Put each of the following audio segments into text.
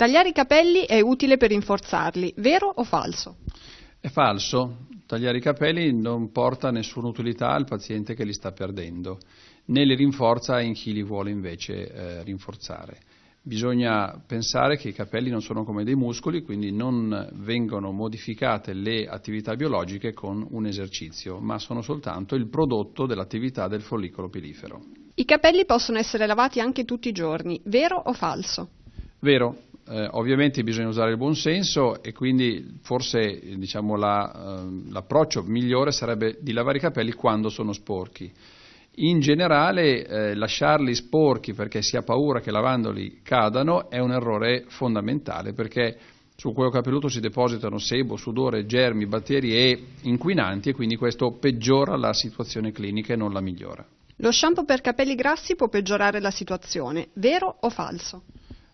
Tagliare i capelli è utile per rinforzarli, vero o falso? È falso. Tagliare i capelli non porta nessuna utilità al paziente che li sta perdendo, né li rinforza in chi li vuole invece eh, rinforzare. Bisogna pensare che i capelli non sono come dei muscoli, quindi non vengono modificate le attività biologiche con un esercizio, ma sono soltanto il prodotto dell'attività del follicolo pilifero. I capelli possono essere lavati anche tutti i giorni, vero o falso? Vero, eh, ovviamente bisogna usare il buon senso e quindi forse diciamo, la, eh, l'approccio migliore sarebbe di lavare i capelli quando sono sporchi. In generale eh, lasciarli sporchi perché si ha paura che lavandoli cadano è un errore fondamentale perché sul cuoio capelluto si depositano sebo, sudore, germi, batteri e inquinanti e quindi questo peggiora la situazione clinica e non la migliora. Lo shampoo per capelli grassi può peggiorare la situazione, vero o falso?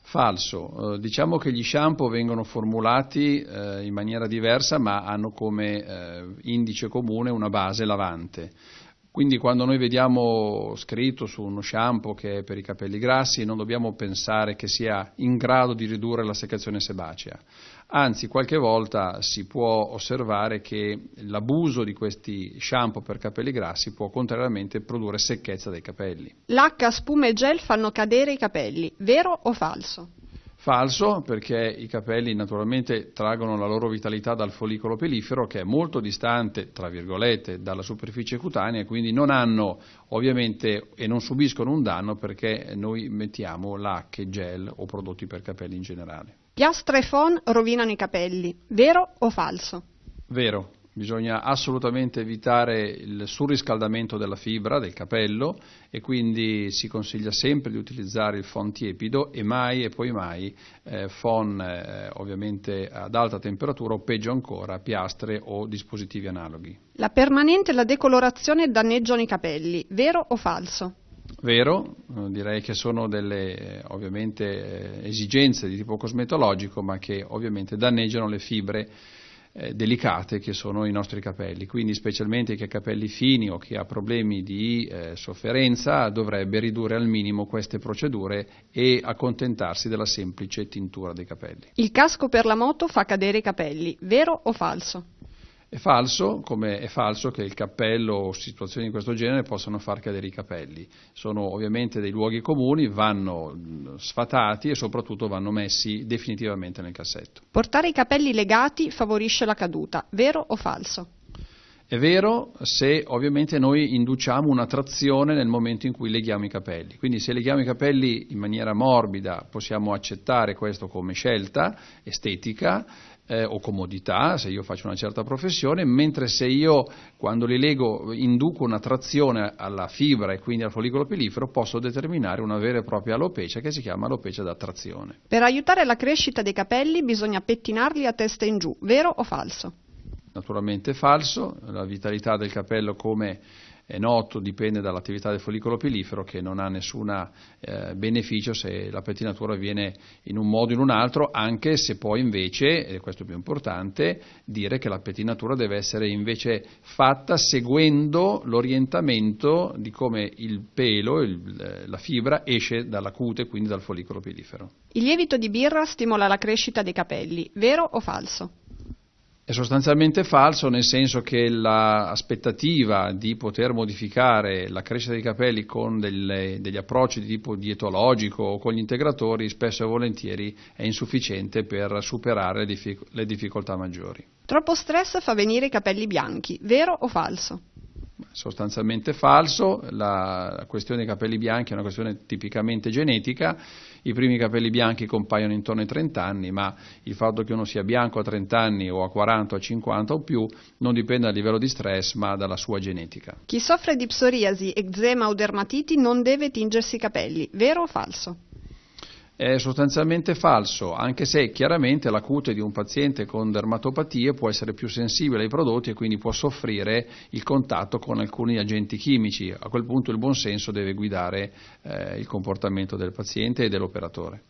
Falso, eh, diciamo che gli shampoo vengono formulati eh, in maniera diversa ma hanno come eh, indice comune una base lavante. Quindi quando noi vediamo scritto su uno shampoo che è per i capelli grassi non dobbiamo pensare che sia in grado di ridurre la seccazione sebacea. Anzi, qualche volta si può osservare che l'abuso di questi shampoo per capelli grassi può contrariamente produrre secchezza dei capelli. L'acqua, spuma e gel fanno cadere i capelli, vero o falso? Falso perché i capelli naturalmente traggono la loro vitalità dal follicolo pelifero che è molto distante, tra virgolette, dalla superficie cutanea quindi non hanno ovviamente e non subiscono un danno perché noi mettiamo lacche, gel o prodotti per capelli in generale. Piastra e phon rovinano i capelli, vero o falso? Vero, Bisogna assolutamente evitare il surriscaldamento della fibra del capello e quindi si consiglia sempre di utilizzare il phon tiepido e mai e poi mai eh, phon eh, ovviamente ad alta temperatura o peggio ancora piastre o dispositivi analoghi. La permanente e la decolorazione danneggiano i capelli, vero o falso? Vero, eh, direi che sono delle eh, ovviamente eh, esigenze di tipo cosmetologico ma che ovviamente danneggiano le fibre eh, delicate che sono i nostri capelli, quindi specialmente chi ha capelli fini o chi ha problemi di eh, sofferenza dovrebbe ridurre al minimo queste procedure e accontentarsi della semplice tintura dei capelli. Il casco per la moto fa cadere i capelli, vero o falso? È falso, come è falso che il cappello o situazioni di questo genere possano far cadere i capelli. Sono ovviamente dei luoghi comuni, vanno sfatati e soprattutto vanno messi definitivamente nel cassetto. Portare i capelli legati favorisce la caduta, vero o falso? È vero se ovviamente noi induciamo una trazione nel momento in cui leghiamo i capelli, quindi se leghiamo i capelli in maniera morbida possiamo accettare questo come scelta estetica eh, o comodità se io faccio una certa professione, mentre se io quando li lego induco una trazione alla fibra e quindi al follicolo pilifero posso determinare una vera e propria alopecia che si chiama alopecia da trazione. Per aiutare la crescita dei capelli bisogna pettinarli a testa in giù, vero o falso? Naturalmente falso, la vitalità del capello come è noto dipende dall'attività del follicolo pilifero che non ha nessun eh, beneficio se la pettinatura avviene in un modo o in un altro, anche se poi invece, e questo è più importante, dire che la pettinatura deve essere invece fatta seguendo l'orientamento di come il pelo, il, la fibra esce dalla cute, quindi dal follicolo pilifero. Il lievito di birra stimola la crescita dei capelli, vero o falso? È sostanzialmente falso nel senso che l'aspettativa di poter modificare la crescita dei capelli con delle, degli approcci di tipo dietologico o con gli integratori spesso e volentieri è insufficiente per superare le, le difficoltà maggiori. Troppo stress fa venire i capelli bianchi, vero o falso? Sostanzialmente falso, la questione dei capelli bianchi è una questione tipicamente genetica, i primi capelli bianchi compaiono intorno ai 30 anni, ma il fatto che uno sia bianco a 30 anni o a 40 o a 50 o più non dipende dal livello di stress ma dalla sua genetica. Chi soffre di psoriasi, eczema o dermatiti non deve tingersi i capelli, vero o falso? È sostanzialmente falso, anche se chiaramente la cute di un paziente con dermatopatie può essere più sensibile ai prodotti e quindi può soffrire il contatto con alcuni agenti chimici. A quel punto il buon senso deve guidare eh, il comportamento del paziente e dell'operatore.